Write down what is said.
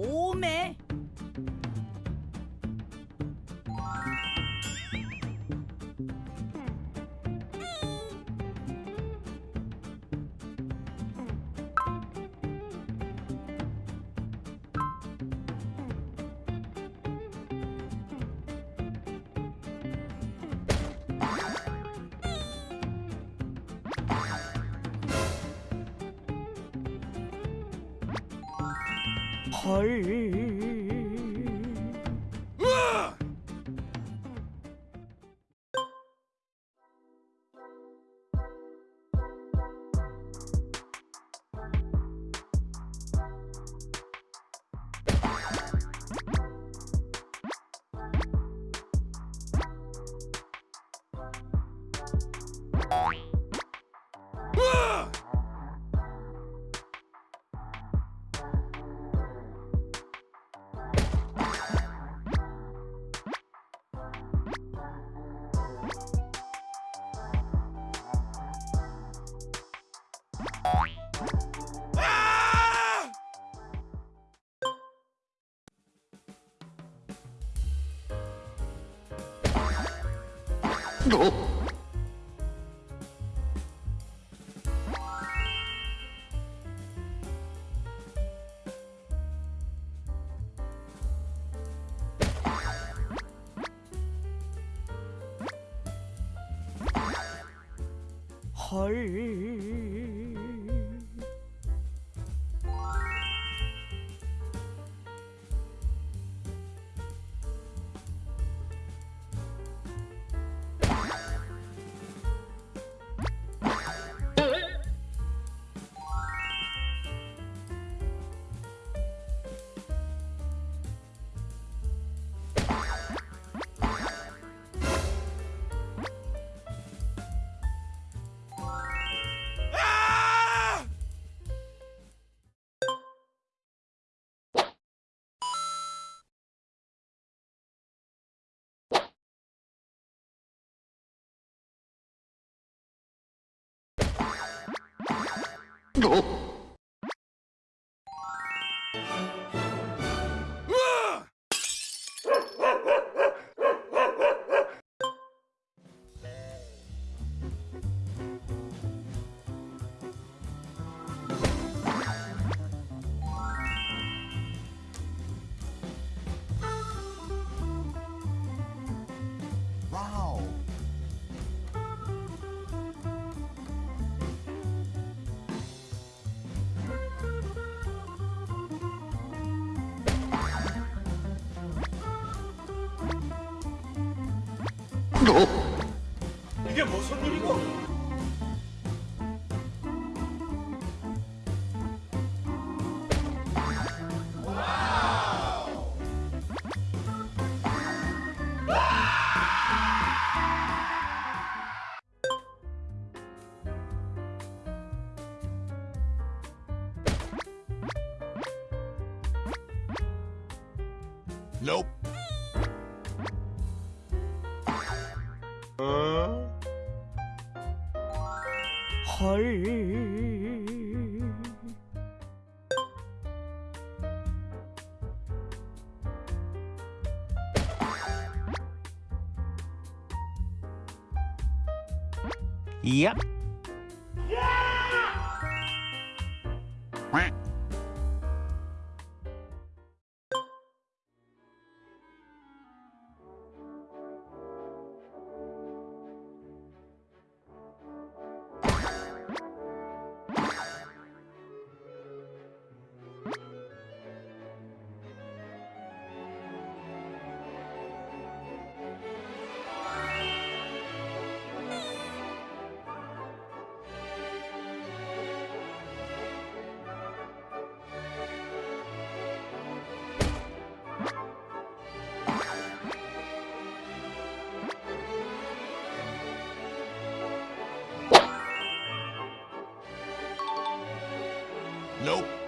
오메. 헐. 헐. Oh. 이게 무슨 일이고? Nope. 헐. 야. you Nope.